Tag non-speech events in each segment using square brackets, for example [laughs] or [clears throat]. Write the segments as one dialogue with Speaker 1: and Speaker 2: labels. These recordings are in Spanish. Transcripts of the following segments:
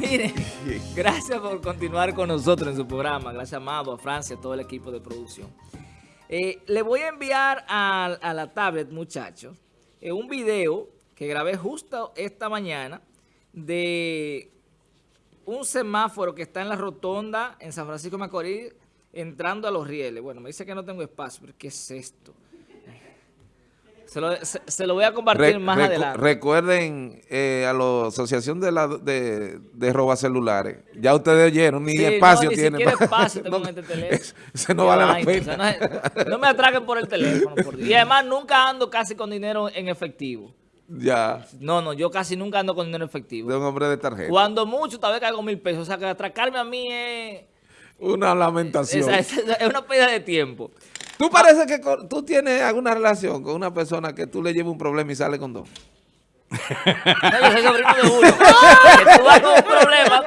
Speaker 1: Miren, gracias por continuar con nosotros en su programa. Gracias, Amado, a Francia, a todo el equipo de producción. Eh, le voy a enviar a, la tablet, muchachos, eh, un video que grabé justo esta mañana de un semáforo que está en la rotonda en San Francisco de Macorís entrando a los rieles. Bueno, me dice que no tengo espacio, pero ¿qué es esto? Se lo, voy a compartir más adelante.
Speaker 2: Recuerden eh, a la Asociación de, la, de, de Roba Celulares. Ya ustedes oyeron, ni espacio
Speaker 1: no,
Speaker 2: ni
Speaker 1: tiene. espacio tengo [laughs] en este teléfono.
Speaker 2: Se no vale la pena.
Speaker 1: no, me atraquen por el teléfono. Y además nunca ando casi con dinero en efectivo.
Speaker 2: Ya.
Speaker 1: No, no, yo casi nunca ando con dinero en efectivo.
Speaker 2: De un hombre de tarjeta.
Speaker 1: Cuando mucho, tal vez caigo mil pesos. O sea, que atracarme a mí es...
Speaker 2: Una lamentación.
Speaker 1: Es, es una pérdida de tiempo.
Speaker 2: ¿Tú parece que tú tienes alguna relación con una persona que tú le llevas un problema y sale con dos?
Speaker 1: No, yo soy sobrino de uno. [laughs] que tú vas con un problema,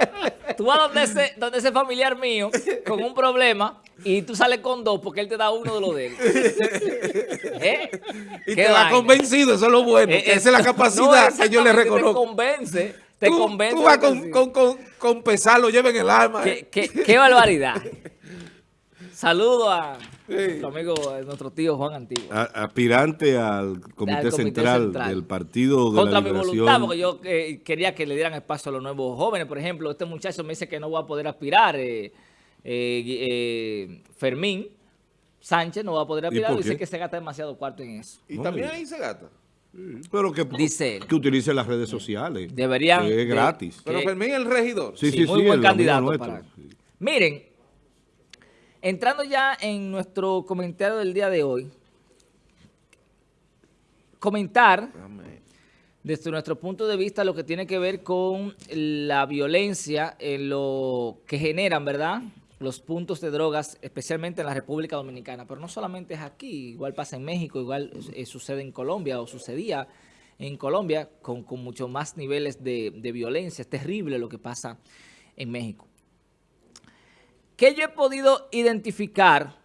Speaker 1: tú vas donde ese, donde ese familiar mío con un problema y tú sales con dos porque él te da uno de los de él. [laughs]
Speaker 2: ¿Eh? Y te va convencido, eso es lo bueno. Eh, esa es la [laughs] capacidad que yo le reconozco.
Speaker 1: Te convence, te convence.
Speaker 2: Tú vas con, con, con, con, pesar, lo lleva en el alma.
Speaker 1: Qué, qué, qué barbaridad. Saludo a nuestro amigo, nuestro tío Juan Antiguo.
Speaker 3: aspirante al comité, central, del Partido de
Speaker 1: Contra
Speaker 3: la Liberación.
Speaker 1: mi voluntad, porque yo eh, quería que le dieran espacio a los nuevos jóvenes. Por ejemplo, este muchacho me dice que no va a poder aspirar. Eh, eh, Fermín Sánchez no va a poder aspirar. Dice que se gasta demasiado cuarto en eso.
Speaker 2: ¿Y también ahí se gasta?
Speaker 3: Pero que,
Speaker 1: Dice
Speaker 3: que utilice las redes sociales.
Speaker 1: Deberían.
Speaker 3: es gratis.
Speaker 2: Pero Fermín es el regidor.
Speaker 1: Sí, sí, muy buen candidato para. Miren, Entrando ya en nuestro comentario del día de hoy, comentar desde nuestro punto de vista lo que tiene que ver con la violencia en lo que generan, ¿verdad?, los puntos de drogas, especialmente en la República Dominicana. Pero no solamente es aquí, igual pasa en México, igual eh, sucede en Colombia o sucedía en Colombia con, con muchos más niveles de, de violencia. Es terrible lo que pasa en México. ¿Qué yo he podido identificar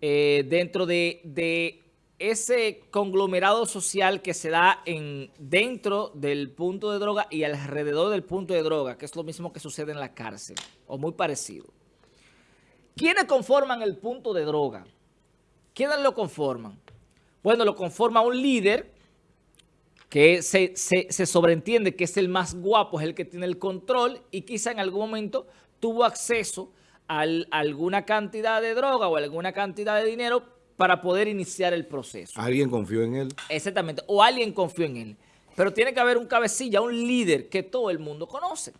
Speaker 1: eh, dentro de, ese conglomerado social que se da en, dentro del punto de droga y alrededor del punto de droga, que es lo mismo que sucede en la cárcel, o muy parecido? ¿Quiénes conforman el punto de droga? ¿Quiénes lo conforman? Bueno, lo conforma un líder que se, se, sobreentiende que es el más guapo, es el que tiene el control y quizá en algún momento tuvo acceso alguna cantidad de droga o alguna cantidad de dinero para poder iniciar el proceso.
Speaker 3: ¿Alguien confió en él?
Speaker 1: Exactamente, o alguien confió en él. Pero tiene que haber un cabecilla, un líder que todo el mundo conoce,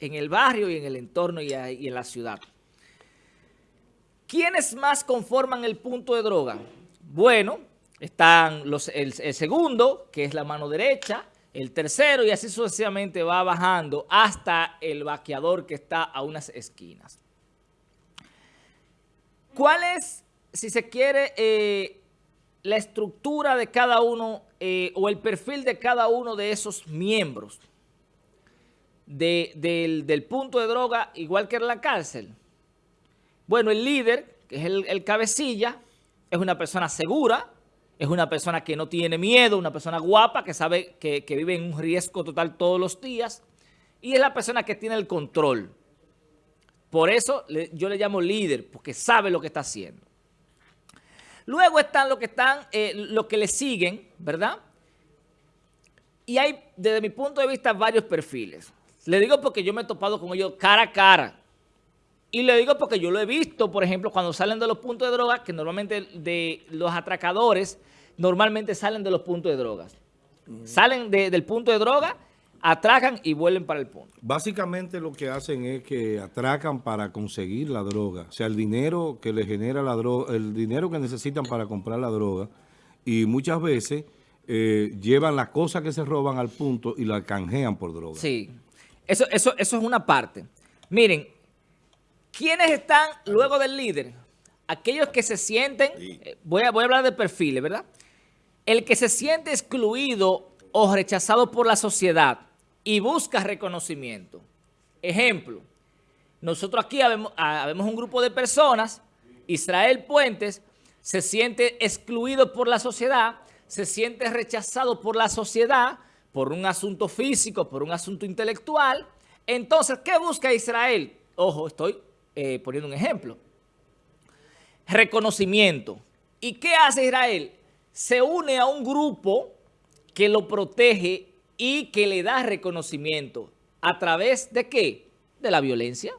Speaker 1: en el barrio y en el entorno y, en la ciudad. ¿Quiénes más conforman el punto de droga? Bueno, están los, el, el segundo, que es la mano derecha, el tercero y así sucesivamente va bajando hasta el vaqueador que está a unas esquinas. ¿Cuál es, si se quiere, eh, la estructura de cada uno eh, o el perfil de cada uno de esos miembros del, punto de droga, igual que en la cárcel? Bueno, el líder, que es el, cabecilla, es una persona segura, es una persona que no tiene miedo, una persona guapa, que sabe que, que vive en un riesgo total todos los días, y es la persona que tiene el control. Por eso yo le llamo líder, porque sabe lo que está haciendo. Luego están los que están, eh, los que le siguen, ¿verdad? Y hay, desde mi punto de vista, varios perfiles. Le digo porque yo me he topado con ellos cara a cara. Y le digo porque yo lo he visto, por ejemplo, cuando salen de los puntos de droga, que normalmente de los atracadores, normalmente salen de los puntos de drogas. Salen del punto de droga atracan y vuelven para el punto.
Speaker 3: Básicamente lo que hacen es que atracan para conseguir la droga. O sea, el dinero que le genera la droga, el dinero que necesitan para comprar la droga. Y muchas veces eh, llevan las cosas que se roban al punto y la canjean por droga.
Speaker 1: Sí, eso, eso, eso es una parte. Miren, ¿quiénes están luego del líder? Aquellos que se sienten, eh, voy, a, voy a hablar de perfiles, ¿verdad? El que se siente excluido o rechazado por la sociedad y busca reconocimiento. Ejemplo, nosotros aquí habemos, un grupo de personas, Israel Puentes se siente excluido por la sociedad, se siente rechazado por la sociedad, por un asunto físico, por un asunto intelectual, Entonces, ¿qué busca Israel? Ojo, estoy eh, poniendo un ejemplo. Reconocimiento. ¿Y qué hace Israel? Se une a un grupo que lo protege y que le da reconocimiento. ¿A través de qué? De la violencia.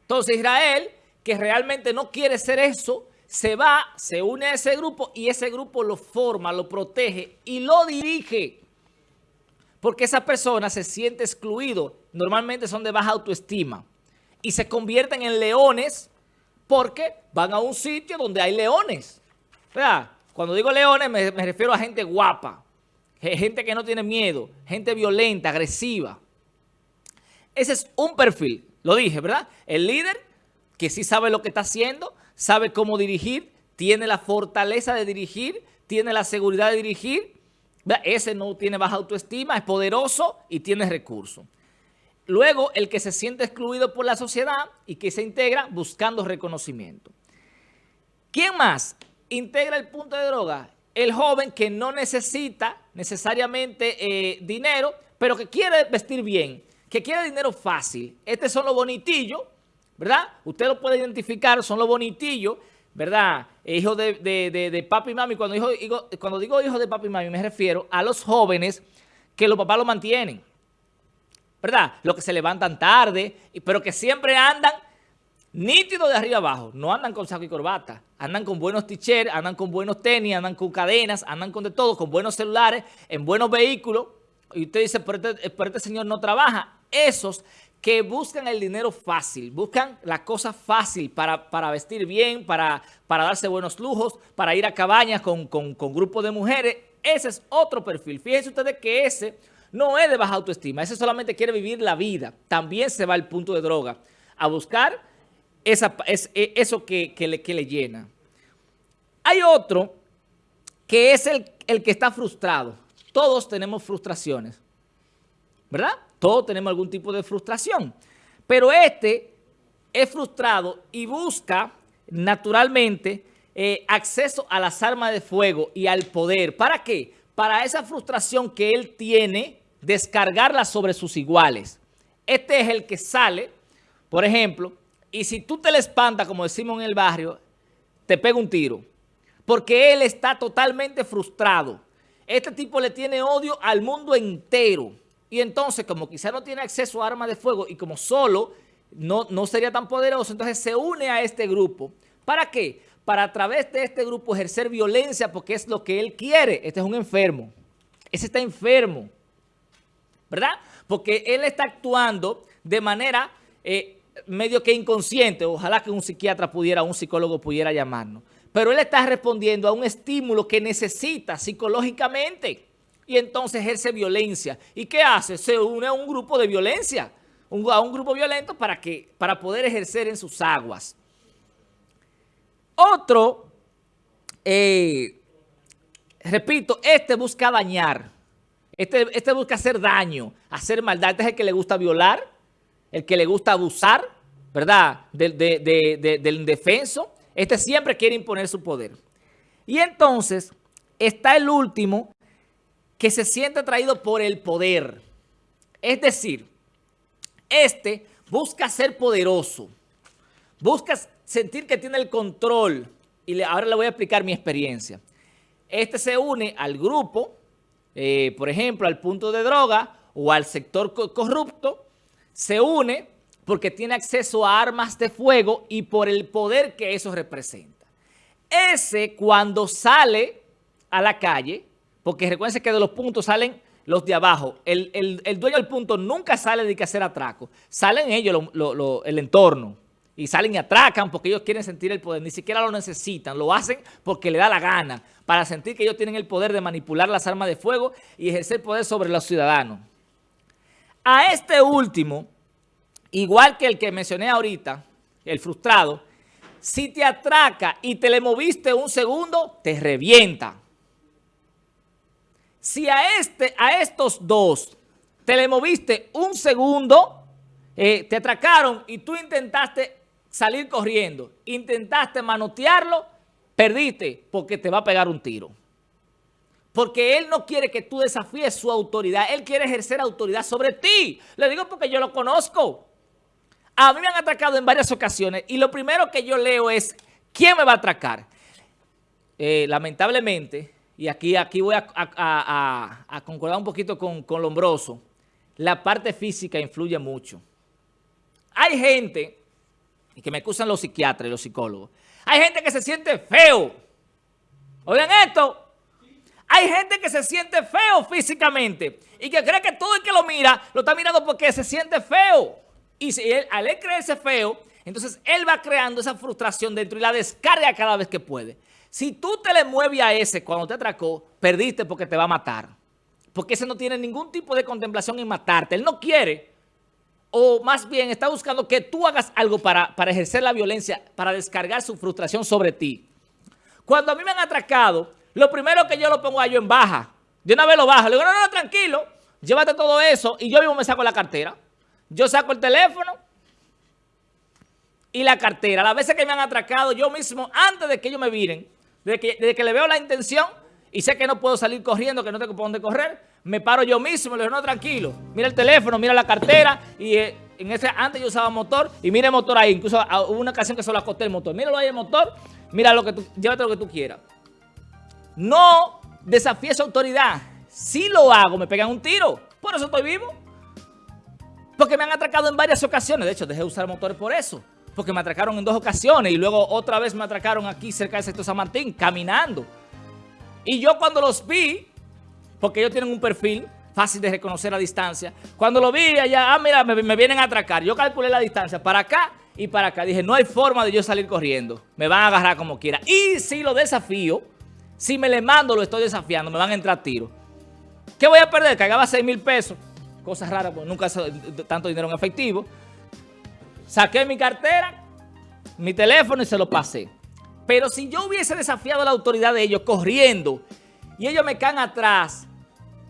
Speaker 1: Entonces Israel, que realmente no quiere ser eso, se va, se une a ese grupo y ese grupo lo forma, lo protege y lo dirige. Porque esa persona se siente excluido. Normalmente son de baja autoestima. Y se convierten en leones porque van a un sitio donde hay leones. Cuando digo leones me, me refiero a gente guapa, gente que no tiene miedo, gente violenta, agresiva. Ese es un perfil, lo dije, ¿verdad? El líder que sí sabe lo que está haciendo, sabe cómo dirigir, tiene la fortaleza de dirigir, tiene la seguridad de dirigir. Ese no tiene baja autoestima, es poderoso y tiene recursos. Luego, el que se siente excluido por la sociedad y que se integra buscando reconocimiento. ¿Quién más integra el punto de droga? El joven que no necesita necesariamente eh, dinero, pero que quiere vestir bien, que quiere dinero fácil. Estos son los bonitillos ¿verdad? Usted lo puede identificar, son los bonitillos, ¿verdad? Hijos de, de, papi y mami. Cuando, hijo, cuando digo hijos de papi y mami me refiero a los jóvenes que los papás lo mantienen, ¿verdad? Los que se levantan tarde, pero que siempre andan nítidos de arriba abajo. No andan con saco y corbata. Andan con buenos t-shirts, andan con buenos tenis, andan con cadenas, andan con de todo, con buenos celulares, en buenos vehículos. Y usted dice, pero este, pero este señor no trabaja. Esos que buscan el dinero fácil, buscan la cosa fácil para, para vestir bien, para, para, darse buenos lujos, para ir a cabañas con, con, con grupos de mujeres. Ese es otro perfil. Fíjense ustedes que ese no es de baja autoestima, ese solamente quiere vivir la vida. También se va al punto de droga, a buscar e, eso que, que, le, que le llena. Hay otro que es el, el que está frustrado. Todos tenemos frustraciones, ¿verdad? Todos tenemos algún tipo de frustración. Pero este es frustrado y busca naturalmente eh, acceso a las armas de fuego y al poder. ¿Para qué? Para esa frustración que él tiene, descargarla sobre sus iguales. Este es el que sale, por ejemplo, y si tú te le espantas, como decimos en el barrio, te pega un tiro. Porque él está totalmente frustrado. Este tipo le tiene odio al mundo entero. Y entonces, como quizá no tiene acceso a armas de fuego y como solo no, no sería tan poderoso, entonces se une a este grupo. ¿Para qué? Para a través de este grupo ejercer violencia porque es lo que él quiere. Este es un enfermo. Ese está enfermo. ¿Verdad? Porque él está actuando de manera eh, medio que inconsciente. Ojalá que un psiquiatra pudiera, un psicólogo pudiera llamarnos. Pero él está respondiendo a un estímulo que necesita psicológicamente y entonces ejerce violencia. ¿Y qué hace? Se une a un grupo de violencia, a un grupo violento para, que, para poder ejercer en sus aguas. Otro, eh, repito, este busca dañar, este, este busca hacer daño, hacer maldad. Este es el que le gusta violar, el que le gusta abusar, ¿verdad? Del, indefenso. Este siempre quiere imponer su poder. Y entonces está el último, que se siente atraído por el poder. Es decir, este busca ser poderoso, busca sentir que tiene el control. Y ahora le voy a explicar mi experiencia. Este se une al grupo, eh, por ejemplo, al punto de droga o al sector corrupto, se une porque tiene acceso a armas de fuego y por el poder que eso representa. Ese cuando sale a la calle porque recuerden que de los puntos salen los de abajo. El, dueño del punto nunca sale de que hacer atraco. Salen ellos, el entorno. Y salen y atracan porque ellos quieren sentir el poder. Ni siquiera lo necesitan. Lo hacen porque le da la gana. Para sentir que ellos tienen el poder de manipular las armas de fuego y ejercer poder sobre los ciudadanos. A este último, igual que el que mencioné ahorita, el frustrado, si te atraca y te le moviste un segundo, te revienta. Si a, este, a estos dos te le moviste un segundo, eh, te atracaron y tú intentaste salir corriendo, intentaste manotearlo, perdiste porque te va a pegar un tiro. Porque él no quiere que tú desafíes su autoridad. Él quiere ejercer autoridad sobre ti. Le digo porque yo lo conozco. A mí me han atracado en varias ocasiones y lo primero que yo leo es, ¿quién me va a atracar? Eh, lamentablemente, y aquí, aquí voy a, concordar un poquito con, con Lombroso, la parte física influye mucho. Hay gente, y que me acusan los psiquiatras y los psicólogos, hay gente que se siente feo. Oigan esto, hay gente que se siente feo físicamente y que cree que todo el que lo mira, lo está mirando porque se siente feo. Y si él, al él creerse feo, entonces él va creando esa frustración dentro y la descarga cada vez que puede. Si tú te le mueves a ese cuando te atracó, perdiste porque te va a matar. Porque ese no tiene ningún tipo de contemplación en matarte. Él no quiere, o más bien está buscando que tú hagas algo para, para ejercer la violencia, para descargar su frustración sobre ti. Cuando a mí me han atracado, lo primero que yo lo pongo a yo en baja. De una vez lo bajo. Le digo, no, no, tranquilo, llévate todo eso y yo mismo me saco la cartera. Yo saco el teléfono y la cartera. Las veces que me han atracado, yo mismo, antes de que ellos me viren, desde que, que le veo la intención y sé que no puedo salir corriendo, que no tengo por dónde correr, me paro yo mismo, le digo, no, tranquilo, mira el teléfono, mira la cartera y eh, en ese antes yo usaba motor y mira el motor ahí, incluso ah, hubo una ocasión que solo acosté el motor, míralo ahí el motor, mira lo que tú, llévate lo que tú quieras. No desafíe su autoridad. Si lo hago, me pegan un tiro. Por eso estoy vivo. Porque me han atracado en varias ocasiones. De hecho, dejé de usar motores por eso. Porque me atracaron en dos ocasiones y luego otra vez me atracaron aquí cerca del sector San Martín, caminando. Y yo cuando los vi, porque ellos tienen un perfil fácil de reconocer a distancia, cuando lo vi allá, ah, mira, me, me vienen a atracar. Yo calculé la distancia para acá y para acá. Dije, no hay forma de yo salir corriendo. Me van a agarrar como quiera. Y si lo desafío, si me le mando, lo estoy desafiando, me van a entrar tiros. ¿Qué voy a perder? Cagaba 6 mil pesos. Cosas raras, porque nunca tanto dinero en efectivo. Saqué mi cartera, mi teléfono y se lo pasé. Pero si yo hubiese desafiado la autoridad de ellos corriendo y ellos me caen atrás,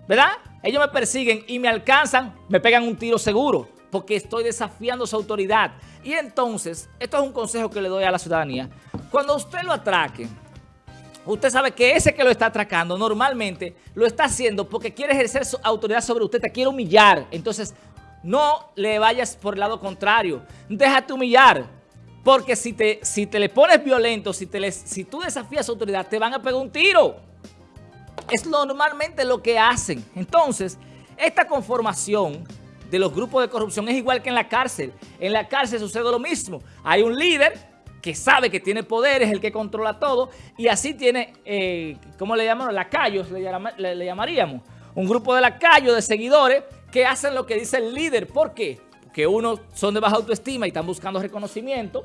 Speaker 1: ¿verdad? Ellos me persiguen y me alcanzan, me pegan un tiro seguro porque estoy desafiando su autoridad. Y entonces, esto es un consejo que le doy a la ciudadanía. Cuando usted lo atraque, usted sabe que ese que lo está atracando normalmente lo está haciendo porque quiere ejercer su autoridad sobre usted, te quiere humillar. Entonces, no le vayas por el lado contrario. Déjate humillar. Porque si te, si te le pones violento, si, te si tú desafías su autoridad, te van a pegar un tiro. Es normalmente lo que hacen. Entonces, esta conformación de los grupos de corrupción es igual que en la cárcel. En la cárcel sucede lo mismo. Hay un líder que sabe que tiene poder, es el que controla todo, y así tiene, eh, ¿cómo le llamamos? Lacayos, le, le, llamaríamos. Un grupo de lacayos, de seguidores, que hacen lo que dice el líder. ¿Por qué? Porque unos son de baja autoestima y están buscando reconocimiento,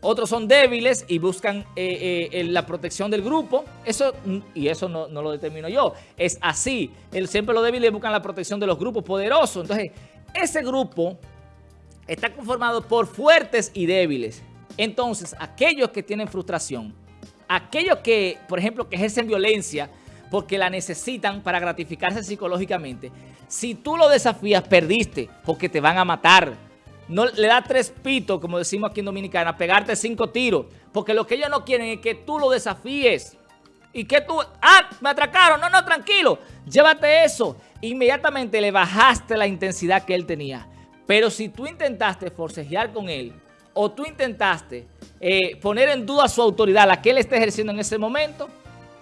Speaker 1: otros son débiles y buscan eh, eh, la protección del grupo. Eso, y eso no, lo determino yo, es así. El, siempre los débiles buscan la protección de los grupos poderosos. Entonces, ese grupo está conformado por fuertes y débiles. Entonces, aquellos que tienen frustración, aquellos que, por ejemplo, que ejercen violencia porque la necesitan para gratificarse psicológicamente, si tú lo desafías, perdiste porque te van a matar. No le da tres pitos, como decimos aquí en Dominicana, pegarte cinco tiros, porque lo que ellos no quieren es que tú lo desafíes. Y que tú, ah, me atracaron, no, no, tranquilo, llévate eso. Inmediatamente le bajaste la intensidad que él tenía. Pero si tú intentaste forcejear con él, o tú intentaste eh, poner en duda su autoridad, la que él esté ejerciendo en ese momento,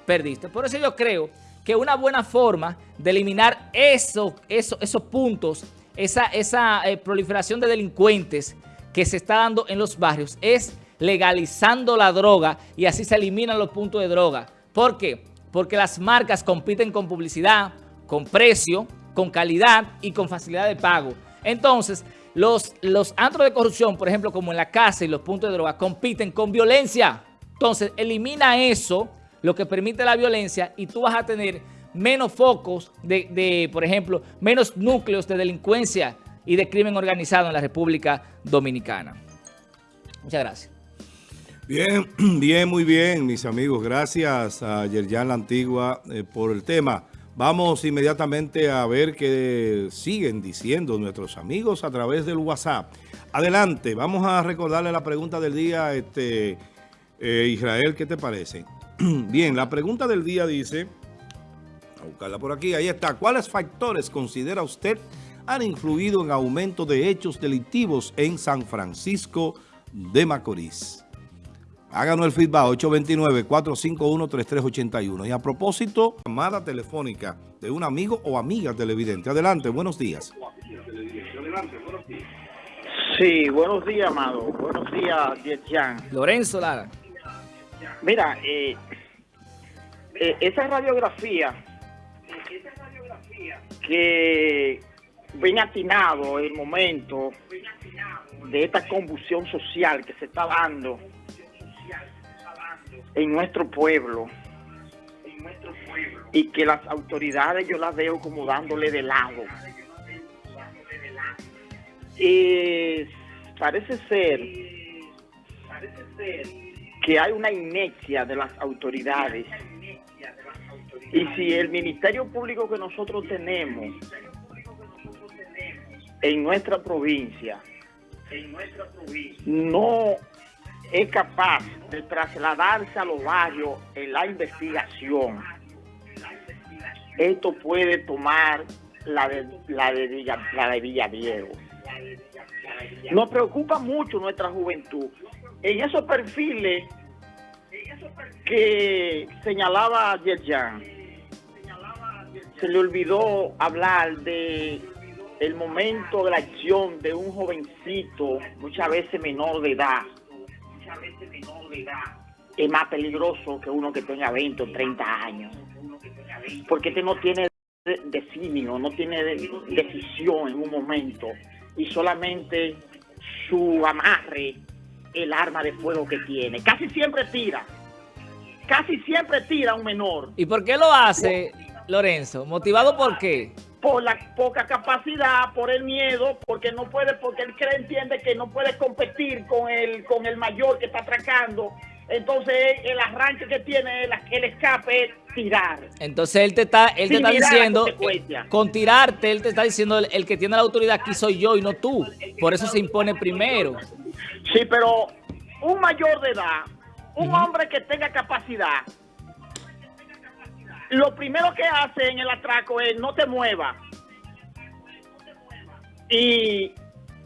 Speaker 1: perdiste. Por eso yo creo que una buena forma de eliminar eso, eso, esos puntos, esa, esa eh, proliferación de delincuentes que se está dando en los barrios es legalizando la droga y así se eliminan los puntos de droga. ¿Por qué? Porque las marcas compiten con publicidad, con precio, con calidad y con facilidad de pago. Entonces, los, los antros de corrupción, por ejemplo, como en la casa y los puntos de droga, compiten con violencia. Entonces, elimina eso, lo que permite la violencia, y tú vas a tener menos focos de, de, por ejemplo, menos núcleos de delincuencia y de crimen organizado en la República Dominicana. Muchas gracias.
Speaker 3: Bien, [clears throat] bien, muy bien, mis amigos. Gracias a Yerjan La Antigua eh, por el tema. Vamos inmediatamente a ver qué siguen diciendo nuestros amigos a través del WhatsApp. Adelante, vamos a recordarle la pregunta del día, este eh, Israel, ¿qué te parece? [clears throat] Bien, la pregunta del día dice, A buscarla por aquí. Ahí está. ¿Cuáles factores considera usted han influido en aumento de hechos delictivos en San Francisco de Macorís? Háganos el feedback 829-451-3381. Y a propósito, llamada telefónica de un amigo o amiga televidente. Adelante, buenos días.
Speaker 4: Sí, buenos días, amado. Buenos días, Dietian.
Speaker 1: Lorenzo Lara.
Speaker 4: Mira, eh, eh, esa radiografía que ven atinado el momento de esta convulsión social que se está dando en nuestro pueblo. Y que las autoridades yo las veo como dándole de lado. Y parece ser que hay una inercia de las autoridades. Y si el Ministerio Público que nosotros tenemos en nuestra provincia no es capaz de trasladarse a los barrios en la investigación, esto puede tomar la de, la de, Villa, la. Nos preocupa mucho nuestra juventud. En esos perfiles que señalaba Yerjan, se le olvidó hablar de el momento de la acción de un jovencito, muchas veces menor de edad, es más peligroso que uno que tenga 20 o 30 años. Porque este no tiene designio, no tiene decisión en un momento y solamente su amarre, el arma de fuego que tiene. Casi siempre tira, casi siempre tira un menor.
Speaker 1: ¿Y por qué lo hace, Lorenzo? ¿Motivado por qué?
Speaker 4: Por la poca capacidad, por el miedo, porque no puede, porque él cree, entiende que no puede competir con el, con el mayor que está atracando. Entonces el arranque que tiene, el, el escape es tirar.
Speaker 1: Entonces él te está, él te está diciendo,
Speaker 4: consecuencia.
Speaker 1: con tirarte, él te está diciendo, el, el que tiene la autoridad aquí soy yo y no tú. Por eso se impone primero.
Speaker 4: Sí, pero un mayor de edad, un hombre que tenga capacidad, lo primero que hace en el atraco es no te muevas. Y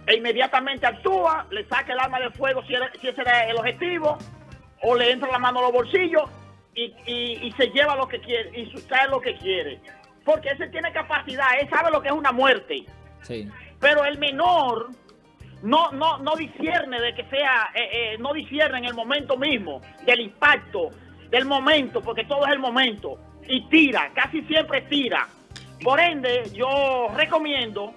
Speaker 4: e inmediatamente actúa, le saca el arma de fuego si, era- si ese era el objetivo, o le entra la mano a los bolsillos y, y- y se lleva lo que quiere, y sustrae lo que quiere. Porque ese tiene capacidad, él sabe lo que es una muerte
Speaker 1: Sí.
Speaker 4: pero el menor no no no discierne de que sea eh, eh, no discierne en el momento mismo del impacto del momento porque todo es el momento y tira casi siempre tira. Por ende yo recomiendo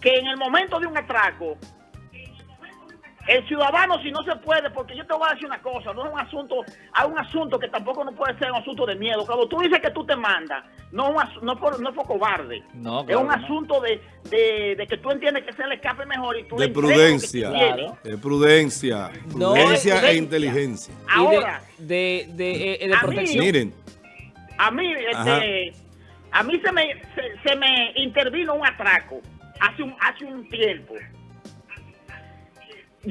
Speaker 4: que en el momento de un atraco el ciudadano si no se puede porque yo te voy a decir una cosa no es un asunto hay un asunto que tampoco no puede ser un asunto de miedo cuando tú dices que tú te mandas no es un asu- no por, no es por cobarde
Speaker 1: No,
Speaker 4: es un asunto de, de, de que tú entiendes que se le escape mejor y tú
Speaker 3: De prudencia.
Speaker 1: Claro.
Speaker 3: De prudencia.
Speaker 1: No,
Speaker 3: Prudencia
Speaker 4: de-
Speaker 3: e inteligencia.
Speaker 1: De-
Speaker 4: Ahora,
Speaker 1: de, de, eh, eh, de
Speaker 4: A mí-
Speaker 1: protección.
Speaker 3: Miren,
Speaker 4: a mí, este, a mí se me, se, se me intervino un atraco hace un, hace un tiempo.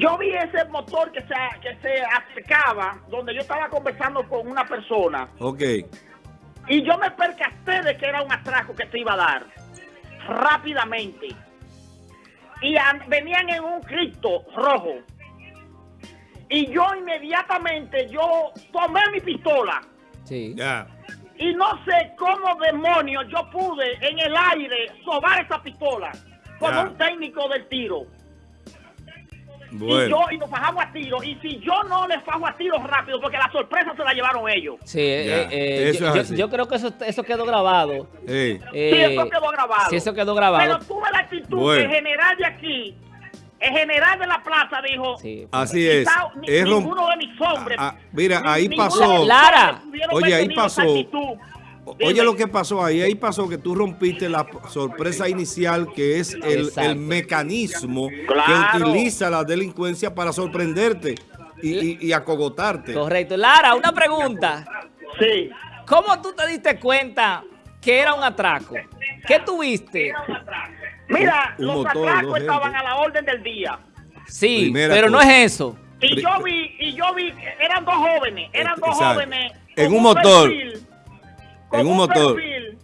Speaker 4: Yo vi ese motor que se, que se acercaba, donde yo estaba conversando con una persona,
Speaker 3: ok.
Speaker 4: y yo me percaté de que era un atraco que se iba a dar rápidamente. Y an- venían en un Cristo rojo. Y yo inmediatamente, yo tomé mi pistola.
Speaker 1: Sí.
Speaker 3: Ya.
Speaker 4: Y no sé cómo demonios yo pude en el aire sobar esa pistola con un técnico del tiro. Y yo, y nos fajamos a tiro. Y si yo no les fajo a tiro rápido, porque la sorpresa se la llevaron ellos.
Speaker 1: Sí, eh, eh,
Speaker 3: eso
Speaker 1: yo, creo que eso, eso quedó grabado. Eh,
Speaker 4: Sí, eso quedó grabado.
Speaker 1: Sí, eso quedó grabado.
Speaker 4: Pero tuve la actitud
Speaker 3: Bueno.
Speaker 4: que el general de aquí, el general de la plaza dijo,
Speaker 1: Sí.
Speaker 3: así es.
Speaker 4: "Quizá ni-
Speaker 3: Es
Speaker 4: ninguno de mis hombres.
Speaker 3: Ah, ah, mira, ahí pasó-
Speaker 4: de
Speaker 1: Lara.
Speaker 3: Oye, ahí pasó.
Speaker 4: actitud".
Speaker 3: Oye lo que pasó ahí, ahí pasó que tú rompiste la sorpresa inicial que es el, el mecanismo
Speaker 4: Claro.
Speaker 3: que utiliza la delincuencia para sorprenderte y, y- y acogotarte.
Speaker 1: Correcto. Lara, una pregunta.
Speaker 4: Sí.
Speaker 1: ¿Cómo tú te diste cuenta que era un atraco? ¿Qué tuviste?
Speaker 4: Mira,
Speaker 3: Un
Speaker 4: los
Speaker 3: motor, dos
Speaker 4: atracos
Speaker 3: gente.
Speaker 4: estaban a la orden del día.
Speaker 1: Sí,
Speaker 3: Primera
Speaker 1: pero no es eso.
Speaker 4: Y yo vi, y yo vi, eran dos jóvenes, eran dos
Speaker 3: Exacto.
Speaker 4: jóvenes.
Speaker 3: En un motor.
Speaker 4: perfil, con
Speaker 3: En un motor.
Speaker 4: perfil,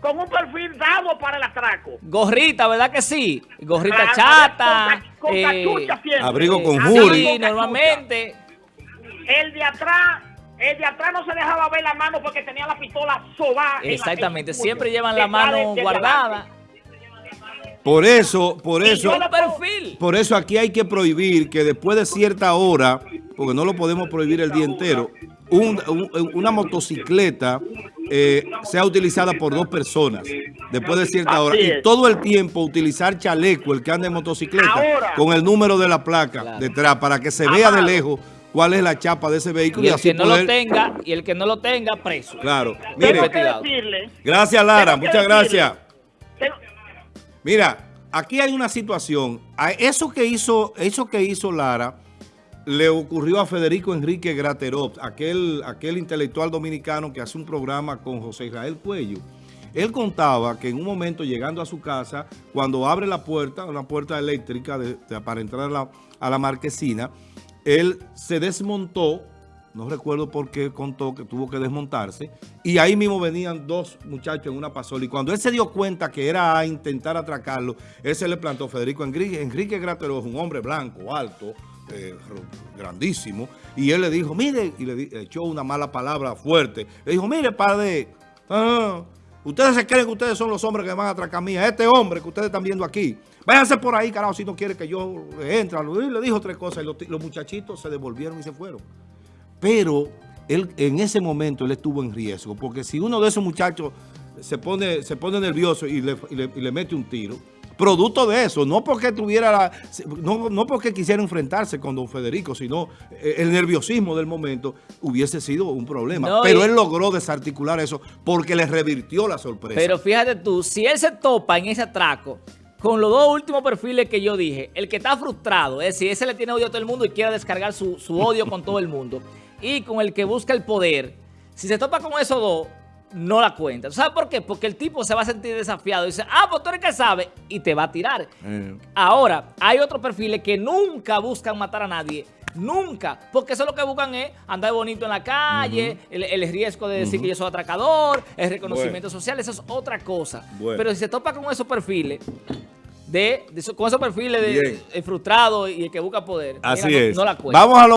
Speaker 4: con un perfil dado para el atraco.
Speaker 1: Gorrita, ¿verdad que sí? Gorrita
Speaker 4: Ah,
Speaker 1: chata.
Speaker 4: Con, con
Speaker 1: eh,
Speaker 4: cachucha siempre.
Speaker 3: abrigo con jury.
Speaker 1: Sí, normalmente.
Speaker 4: El de atrás, el de atrás no se dejaba ver la mano porque tenía la pistola sobada. la-
Speaker 1: Exactamente, siempre llevan la mano
Speaker 4: de
Speaker 1: guardada.
Speaker 3: Por eso, por
Speaker 4: Y
Speaker 3: eso,
Speaker 1: perfil.
Speaker 3: por eso aquí hay que prohibir que después de cierta hora, porque no lo podemos prohibir el día entero, un- un- una motocicleta eh, sea utilizada por dos personas después de cierta hora. Y todo el tiempo utilizar chaleco, el que anda en motocicleta,
Speaker 4: Ahora.
Speaker 3: con el número de la placa
Speaker 1: Claro.
Speaker 3: detrás, para que se vea de lejos cuál es la chapa de ese vehículo
Speaker 1: Y
Speaker 3: y,
Speaker 1: el
Speaker 3: así
Speaker 1: que no
Speaker 3: poder...
Speaker 1: lo tenga, y el que no lo tenga, preso.
Speaker 3: Claro. Mire,
Speaker 4: decirle,
Speaker 3: gracias Lara, muchas
Speaker 4: decirle,
Speaker 3: gracias.
Speaker 4: tengo-
Speaker 3: Mira, aquí hay una situación. A Eso que hizo, eso que hizo Lara le ocurrió a Federico Enrique Graterop, aquel, aquel intelectual dominicano que hace un programa con José Israel Cuello. Él contaba que en un momento llegando a su casa, cuando abre la puerta, una puerta eléctrica de- para entrar a la, a la marquesina, él se desmontó, no recuerdo por qué contó que tuvo que desmontarse, y ahí mismo venían dos muchachos en una pasola. Y cuando él se dio cuenta que era a intentar atracarlo, él se le plantó Federico Enrique, Enrique Grateró, un hombre blanco, alto, ro- grandísimo, y él le dijo, mire, y le, echó una mala palabra fuerte. Le dijo, mire, padre, ah, ustedes se creen que ustedes son los hombres que van a atracar a mí, a este hombre que ustedes están viendo aquí. Váyanse por ahí, carajo, si no quiere que yo entre. Y le dijo tres cosas y los, muchachitos se devolvieron y se fueron. Pero él, en ese momento él estuvo en riesgo, porque si uno de esos muchachos se pone, se pone nervioso y le- y le mete un tiro, producto de eso, no porque tuviera la- no, no porque quisiera enfrentarse con don Federico, sino eh, el nerviosismo del momento hubiese sido un problema.
Speaker 1: No,
Speaker 3: Pero
Speaker 1: y-
Speaker 3: él logró desarticular eso porque le revirtió la sorpresa.
Speaker 1: Pero fíjate tú, si él se topa en ese atraco con los dos últimos perfiles que yo dije, el que está frustrado, es decir, ese le tiene odio a todo el mundo y quiere descargar su, su odio con todo el mundo, y con el que busca el poder, si se topa con esos dos, no la cuenta. ¿Sabes por qué? Porque el tipo se va a sentir desafiado y dice, ah, pues tú eres que sabe, y te va a tirar.
Speaker 2: Eh,
Speaker 1: Ahora, hay otros perfiles que nunca buscan matar a nadie. Nunca. Porque eso lo que buscan es andar bonito en la calle, el, el riesgo de decir que yo soy atracador, el reconocimiento social, eso es otra cosa.
Speaker 3: Bueno.
Speaker 1: Pero si se topa con esos perfiles, de, de con esos perfiles de, el frustrado y el que busca poder,
Speaker 3: Así
Speaker 1: mira, no-
Speaker 3: es.
Speaker 1: no la cuenta.
Speaker 3: Vamos a lo